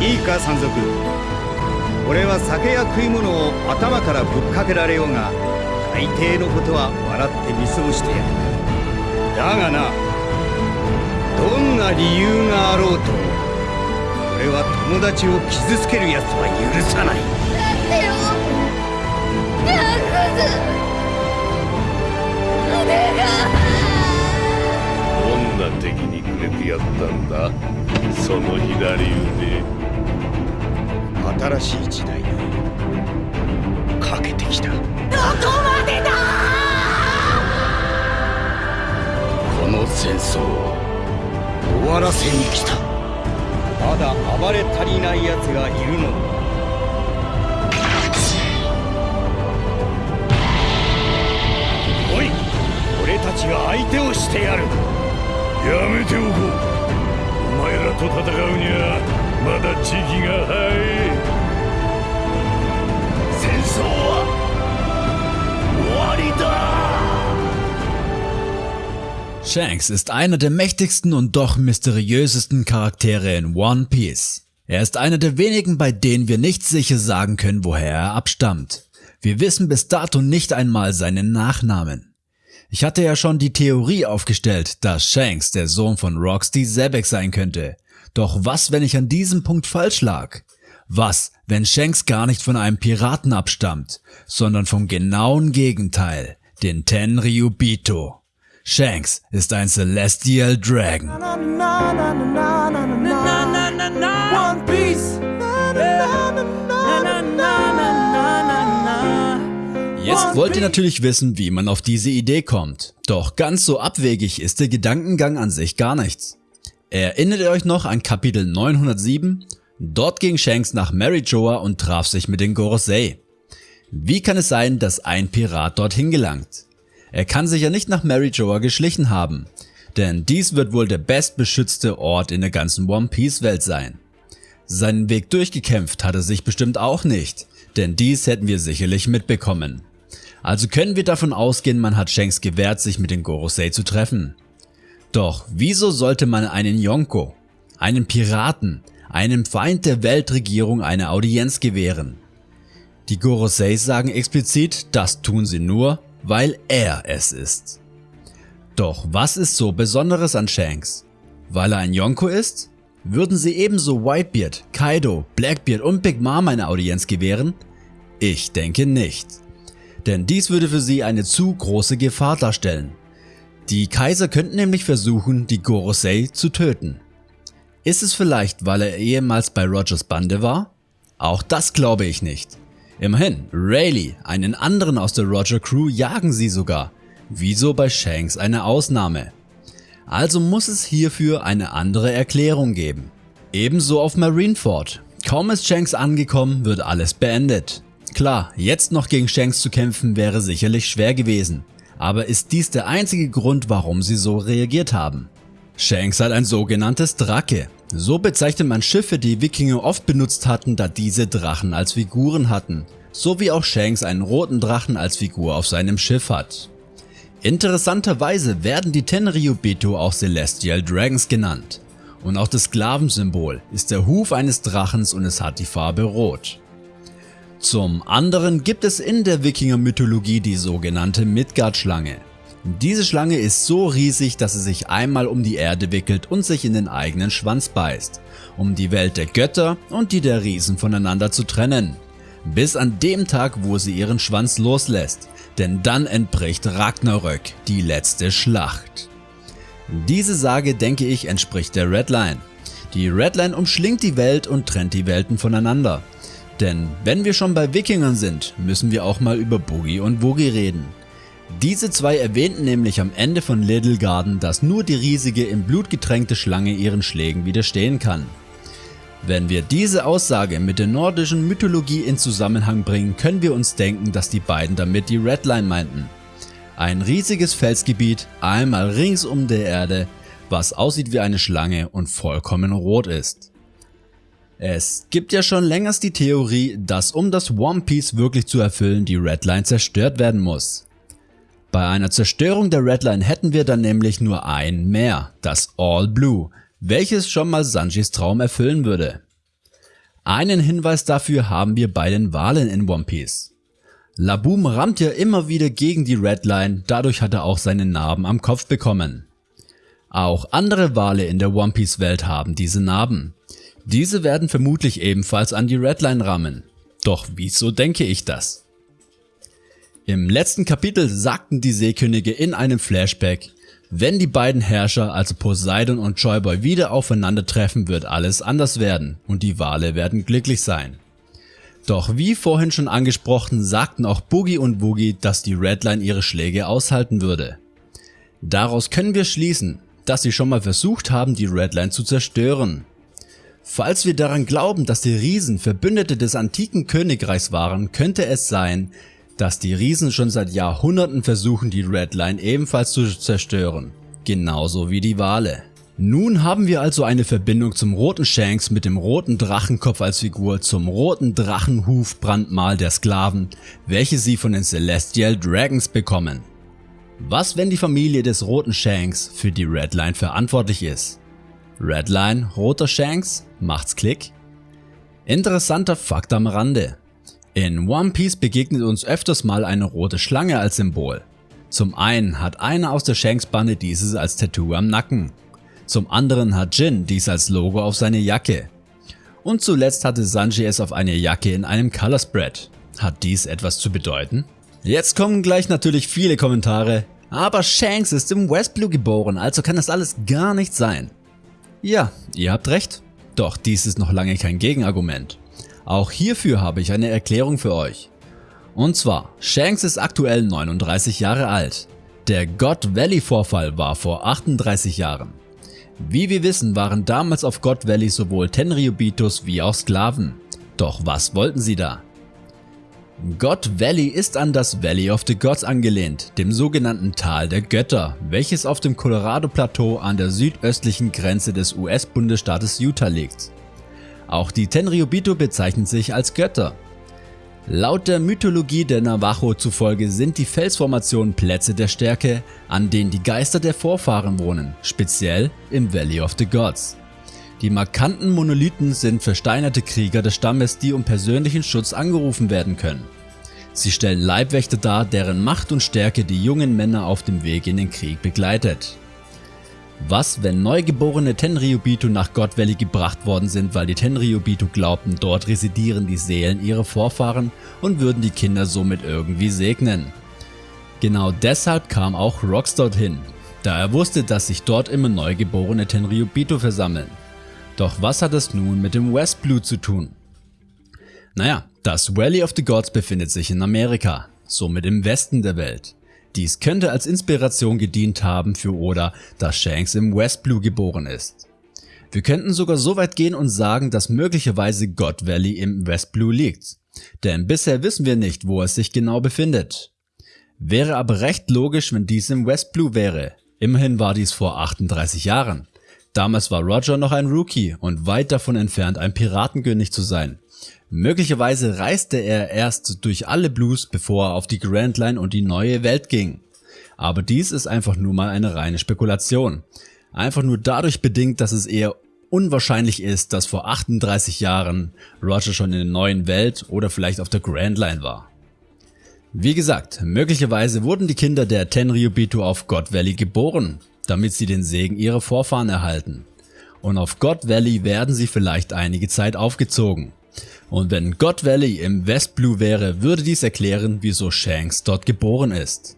いいか山賊。俺は酒や食い物を頭からぶっかけられようが大抵のことは笑って見過ごしてやる。だがなどんな理由があろうと俺は友達を傷つける奴は許さない。待ってよ。ヤクズお願いどんな敵にくれてやったんだ。その左腕新しい時代にかけてきた。どこまでだ！この戦争を終わらせに来た。まだ暴れ足りない奴がいるのだ。おい俺たちが相手をしてやる。やめておこう。お前らと戦うにはまだ時期が早い Shanks ist einer der mächtigsten und doch mysteriösesten Charaktere in One Piece. Er ist einer der wenigen, bei denen wir nicht sicher sagen können, woher er abstammt. Wir wissen bis dato nicht einmal seinen Nachnamen. Ich hatte ja schon die Theorie aufgestellt, dass Shanks der Sohn von Roxy Zebek sein könnte. Doch was, wenn ich an diesem Punkt falsch lag? Was, wenn Shanks gar nicht von einem Piraten abstammt, sondern vom genauen Gegenteil, den Tenryubito? Shanks ist ein Celestial Dragon. One Piece. Jetzt wollt ihr natürlich wissen, wie man auf diese Idee kommt. Doch ganz so abwegig ist der Gedankengang an sich gar nichts. Erinnert ihr euch noch an Kapitel 907? Dort ging Shanks nach Marijoa und traf sich mit den Gorosei. Wie kann es sein, dass ein Pirat dorthin gelangt? Er kann sich ja nicht nach Marijoa geschlichen haben, denn dies wird wohl der bestbeschützte Ort in der ganzen One Piece Welt sein. Seinen Weg durchgekämpft hat er sich bestimmt auch nicht, denn dies hätten wir sicherlich mitbekommen. Also können wir davon ausgehen, man hat Shanks gewährt, sich mit den Gorosei zu treffen. Doch wieso sollte man einen Yonko, einen Piraten, einem Feind der Weltregierung eine Audienz gewähren? Die Gorosei sagen explizit, das tun sie nur, weil er es ist. Doch was ist so Besonderes an Shanks? Weil er ein Yonko ist? Würden sie ebenso Whitebeard, Kaido, Blackbeard und Big Mom eine Audienz gewähren? Ich denke nicht. Denn dies würde für sie eine zu große Gefahr darstellen. Die Kaiser könnten nämlich versuchen, die Gorosei zu töten. Ist es vielleicht, weil er ehemals bei Rogers Bande war? Auch das glaube ich nicht. Immerhin, Rayleigh, einen anderen aus der Roger Crew jagen sie sogar. Wieso bei Shanks eine Ausnahme? Also muss es hierfür eine andere Erklärung geben. Ebenso auf Marineford. Kaum ist Shanks angekommen, wird alles beendet. Klar, jetzt noch gegen Shanks zu kämpfen wäre sicherlich schwer gewesen. Aber ist dies der einzige Grund, warum sie so reagiert haben? Shanks hat ein sogenanntes Drake. So bezeichnet man Schiffe, die Wikinger oft benutzt hatten, da diese Drachen als Figuren hatten. So wie auch Shanks einen roten Drachen als Figur auf seinem Schiff hat. Interessanterweise werden die Tenryubito auch Celestial Dragons genannt. Und auch das Sklavensymbol ist der Huf eines Drachens und es hat die Farbe Rot. Zum anderen gibt es in der Wikinger Mythologie die sogenannte Midgard-Schlange. Diese Schlange ist so riesig, dass sie sich einmal um die Erde wickelt und sich in den eigenen Schwanz beißt, um die Welt der Götter und die der Riesen voneinander zu trennen. Bis an dem Tag, wo sie ihren Schwanz loslässt, denn dann entbricht Ragnarök, die letzte Schlacht. Diese Sage denke ich entspricht der Redline. Die Redline umschlingt die Welt und trennt die Welten voneinander. Denn wenn wir schon bei Wikingern sind, müssen wir auch mal über Boogie und Woogie reden. Diese zwei erwähnten nämlich am Ende von Little Garden, dass nur die riesige im Blut getränkte Schlange ihren Schlägen widerstehen kann. Wenn wir diese Aussage mit der nordischen Mythologie in Zusammenhang bringen, können wir uns denken, dass die beiden damit die Redline meinten. Ein riesiges Felsgebiet, einmal rings um der Erde, was aussieht wie eine Schlange und vollkommen rot ist. Es gibt ja schon längst die Theorie, dass um das One Piece wirklich zu erfüllen, die Redline zerstört werden muss. Bei einer Zerstörung der Redline hätten wir dann nämlich nur ein Meer, das All Blue, welches schon mal Sanjis Traum erfüllen würde. Einen Hinweis dafür haben wir bei den Wahlen in One Piece. Laboom rammt ja immer wieder gegen die Redline, dadurch hat er auch seine Narben am Kopf bekommen. Auch andere Wale in der One Piece Welt haben diese Narben. Diese werden vermutlich ebenfalls an die Redline rammen. Doch wieso denke ich das? Im letzten Kapitel sagten die Seekönige in einem Flashback, wenn die beiden Herrscher, also Poseidon und Joyboy wieder aufeinandertreffen, wird alles anders werden und die Wale werden glücklich sein. Doch wie vorhin schon angesprochen, sagten auch Boogie und Boogie, dass die Redline ihre Schläge aushalten würde. Daraus können wir schließen, dass sie schon mal versucht haben, die Redline zu zerstören. Falls wir daran glauben, dass die Riesen Verbündete des antiken Königreichs waren, könnte es sein, dass die Riesen schon seit Jahrhunderten versuchen die Redline ebenfalls zu zerstören, genauso wie die Wale. Nun haben wir also eine Verbindung zum roten Shanks mit dem roten Drachenkopf als Figur zum roten Drachenhufbrandmal der Sklaven, welche sie von den Celestial Dragons bekommen. Was wenn die Familie des roten Shanks für die Redline verantwortlich ist? Redline, roter Shanks, macht's Klick? Interessanter Fakt am Rande. In One Piece begegnet uns öfters mal eine rote Schlange als Symbol. Zum einen hat einer aus der Shanks Bande dieses als Tattoo am Nacken. Zum anderen hat Jin dies als Logo auf seine Jacke. Und zuletzt hatte Sanji es auf eine Jacke in einem Color Spread. Hat dies etwas zu bedeuten? Jetzt kommen gleich natürlich viele Kommentare, aber Shanks ist im West Blue geboren, also kann das alles gar nicht sein. Ja, ihr habt recht. Doch dies ist noch lange kein Gegenargument. Auch hierfür habe ich eine Erklärung für euch. Und zwar, Shanks ist aktuell 39 Jahre alt. Der God Valley Vorfall war vor 38 Jahren. Wie wir wissen waren damals auf God Valley sowohl Tenryubitos wie auch Sklaven. Doch was wollten sie da? God Valley ist an das Valley of the Gods angelehnt, dem sogenannten Tal der Götter, welches auf dem Colorado Plateau an der südöstlichen Grenze des US-Bundesstaates Utah liegt. Auch die Tenryubito bezeichnen sich als Götter. Laut der Mythologie der Navajo zufolge sind die Felsformationen Plätze der Stärke, an denen die Geister der Vorfahren wohnen, speziell im Valley of the Gods. Die markanten Monolithen sind versteinerte Krieger des Stammes, die um persönlichen Schutz angerufen werden können. Sie stellen Leibwächter dar, deren Macht und Stärke die jungen Männer auf dem Weg in den Krieg begleitet. Was, wenn neugeborene Tenryubito nach God Valley gebracht worden sind, weil die Tenryubito glaubten, dort residieren die Seelen ihrer Vorfahren und würden die Kinder somit irgendwie segnen. Genau deshalb kam auch Rox dorthin, da er wusste, dass sich dort immer neugeborene Tenryubito versammeln. Doch was hat es nun mit dem West Blue zu tun? Naja, das Valley of the Gods befindet sich in Amerika, somit im Westen der Welt. Dies könnte als Inspiration gedient haben für Oda, dass Shanks im West Blue geboren ist. Wir könnten sogar so weit gehen und sagen, dass möglicherweise God Valley im West Blue liegt, denn bisher wissen wir nicht, wo es sich genau befindet. Wäre aber recht logisch, wenn dies im West Blue wäre. Immerhin war dies vor 38 Jahren. Damals war Roger noch ein Rookie und weit davon entfernt ein Piratenkönig zu sein. Möglicherweise reiste er erst durch alle Blues, bevor er auf die Grand Line und die neue Welt ging. Aber dies ist einfach nur mal eine reine Spekulation. Einfach nur dadurch bedingt, dass es eher unwahrscheinlich ist, dass vor 38 Jahren Roger schon in der neuen Welt oder vielleicht auf der Grand Line war. Wie gesagt, möglicherweise wurden die Kinder der Tenryubito auf God Valley geboren damit sie den Segen ihrer Vorfahren erhalten. Und auf God Valley werden sie vielleicht einige Zeit aufgezogen. Und wenn God Valley im West Blue wäre, würde dies erklären, wieso Shanks dort geboren ist.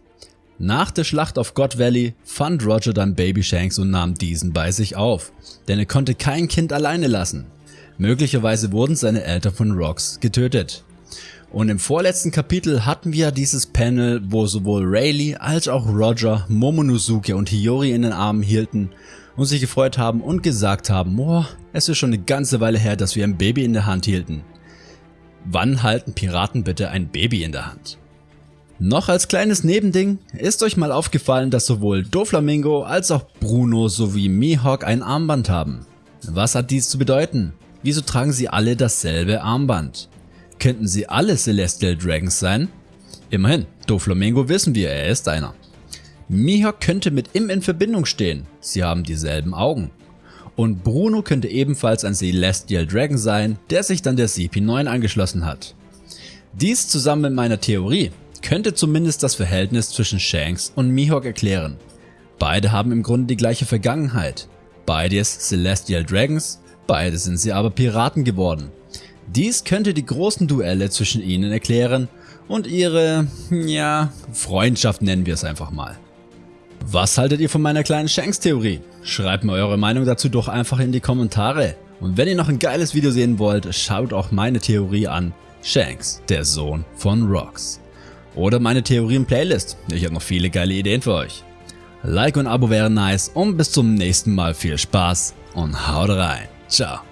Nach der Schlacht auf God Valley fand Roger dann Baby Shanks und nahm diesen bei sich auf, denn er konnte kein Kind alleine lassen. Möglicherweise wurden seine Eltern von Rocks getötet. Und im vorletzten Kapitel hatten wir dieses Panel, wo sowohl Rayleigh als auch Roger Momonosuke und Hiyori in den Armen hielten und sich gefreut haben und gesagt haben, boah, es ist schon eine ganze Weile her, dass wir ein Baby in der Hand hielten. Wann halten Piraten bitte ein Baby in der Hand? Noch als kleines Nebending, ist euch mal aufgefallen, dass sowohl Doflamingo als auch Bruno sowie Mihawk ein Armband haben. Was hat dies zu bedeuten? Wieso tragen sie alle dasselbe Armband? Könnten sie alle Celestial Dragons sein? Immerhin, Doflamingo wissen wir, er ist einer. Mihawk könnte mit ihm in Verbindung stehen, sie haben dieselben Augen. Und Bruno könnte ebenfalls ein Celestial Dragon sein, der sich dann der CP9 angeschlossen hat. Dies zusammen mit meiner Theorie könnte zumindest das Verhältnis zwischen Shanks und Mihawk erklären. Beide haben im Grunde die gleiche Vergangenheit. Beides Celestial Dragons, beide sind sie aber Piraten geworden. Dies könnte die großen Duelle zwischen ihnen erklären und ihre, ja, Freundschaft nennen wir es einfach mal. Was haltet ihr von meiner kleinen Shanks-Theorie? Schreibt mir eure Meinung dazu doch einfach in die Kommentare. Und wenn ihr noch ein geiles Video sehen wollt, schaut auch meine Theorie an. Shanks, der Sohn von Rocks. Oder meine Theorien-Playlist. Ich habe noch viele geile Ideen für euch. Like und Abo wären nice und bis zum nächsten Mal viel Spaß und haut rein. Ciao.